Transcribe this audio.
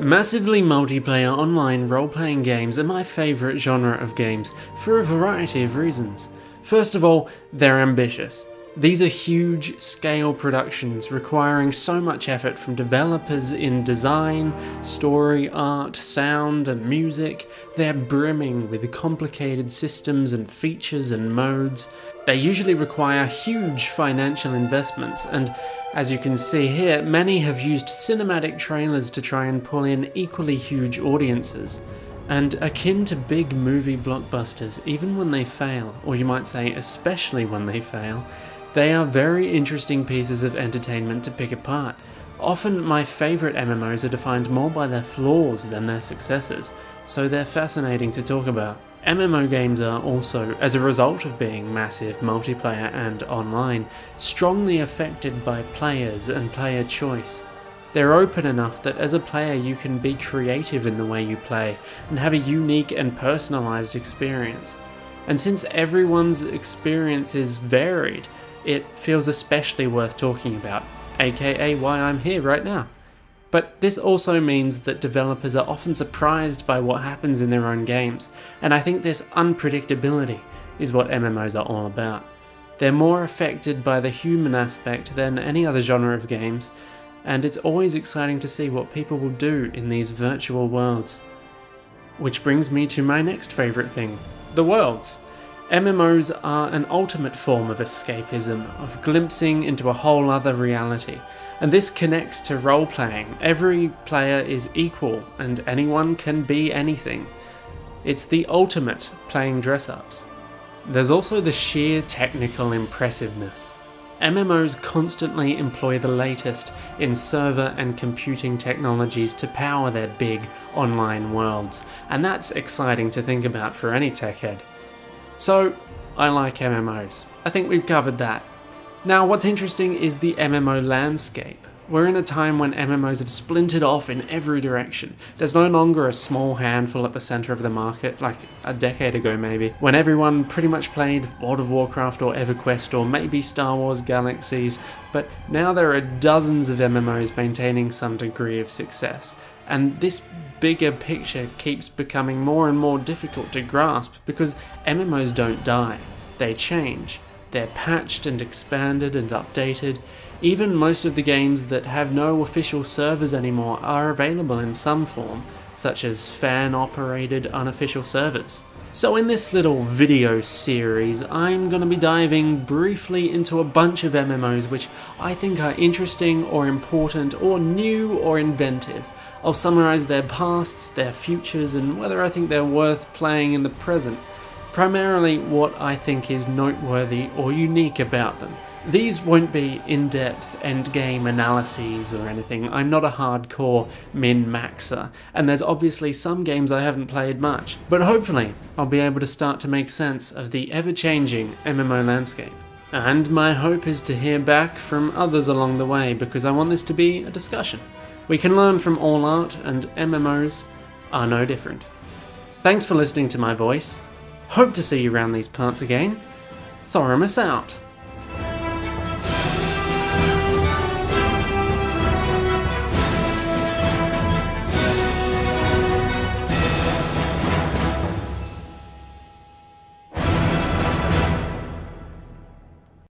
Massively multiplayer online role-playing games are my favourite genre of games for a variety of reasons. First of all, they're ambitious. These are huge scale productions requiring so much effort from developers in design, story, art, sound and music. They're brimming with complicated systems and features and modes. They usually require huge financial investments and as you can see here, many have used cinematic trailers to try and pull in equally huge audiences. And akin to big movie blockbusters, even when they fail, or you might say especially when they fail, they are very interesting pieces of entertainment to pick apart. Often my favourite MMOs are defined more by their flaws than their successes, so they're fascinating to talk about. MMO games are also, as a result of being massive multiplayer and online, strongly affected by players and player choice. They're open enough that as a player you can be creative in the way you play and have a unique and personalised experience. And since everyone's experience is varied, it feels especially worth talking about, aka why I'm here right now. But this also means that developers are often surprised by what happens in their own games, and I think this unpredictability is what MMOs are all about. They're more affected by the human aspect than any other genre of games, and it's always exciting to see what people will do in these virtual worlds. Which brings me to my next favourite thing, the worlds. MMOs are an ultimate form of escapism, of glimpsing into a whole other reality, and this connects to role playing. Every player is equal, and anyone can be anything. It's the ultimate playing dress ups. There's also the sheer technical impressiveness. MMOs constantly employ the latest in server and computing technologies to power their big online worlds, and that's exciting to think about for any tech head. So, I like MMOs. I think we've covered that. Now, what's interesting is the MMO landscape. We're in a time when MMOs have splintered off in every direction. There's no longer a small handful at the centre of the market, like a decade ago maybe, when everyone pretty much played World of Warcraft or EverQuest or maybe Star Wars Galaxies, but now there are dozens of MMOs maintaining some degree of success. And this bigger picture keeps becoming more and more difficult to grasp because MMOs don't die, they change. They're patched and expanded and updated. Even most of the games that have no official servers anymore are available in some form, such as fan-operated unofficial servers. So in this little video series, I'm going to be diving briefly into a bunch of MMOs which I think are interesting or important or new or inventive. I'll summarise their pasts, their futures, and whether I think they're worth playing in the present. Primarily what I think is noteworthy or unique about them. These won't be in-depth endgame analyses or anything, I'm not a hardcore min-maxer, and there's obviously some games I haven't played much, but hopefully I'll be able to start to make sense of the ever-changing MMO landscape. And my hope is to hear back from others along the way because I want this to be a discussion. We can learn from all art, and MMOs are no different. Thanks for listening to my voice. Hope to see you around these parts again. Thoramus out.